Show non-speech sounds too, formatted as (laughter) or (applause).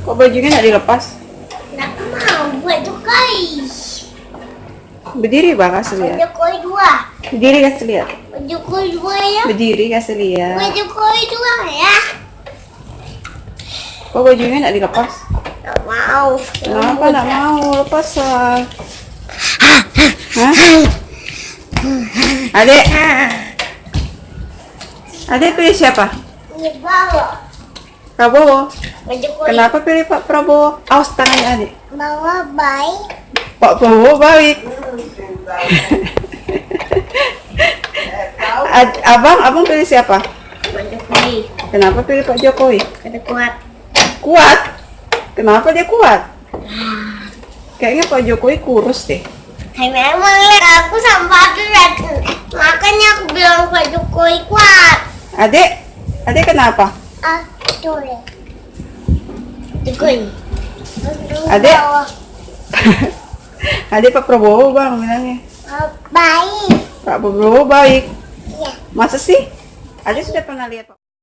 Kok bajunya nggak dilepas? Nggak mau buat Jokowi. Berdiri bang, kasih lihat. Jokowi dua. Berdiri kasih lihat. Buat Jokowi dua ya. Berdiri kasih lihat. Jokowi dua ya. Kok bajunya nggak dilepas? Nggak mau. Kenapa nggak mau lepas lah? Hah? Adek, adek pilih siapa? Ini bawa. Prabowo. Kenapa pilih Pak Prabowo? Awas tangannya adik. Bawa baik. Pak Prabowo baik. Abang, abang pilih siapa? Buat Jokowi. Kenapa pilih Pak Jokowi? Kata kuat. Kuat. Kenapa dia kuat? Kayaknya Pak Jokowi kurus deh. Memang ya, aku sama Fadil Makanya aku bilang Pak Jokowi kuat. Adek, adek kenapa? Ah, Adek. adek (laughs) Pak Prabowo bang bilangnya. Ah, Baik. Pak Prabowo baik. Iya. Masa sih? Adek sudah pernah lihat Pak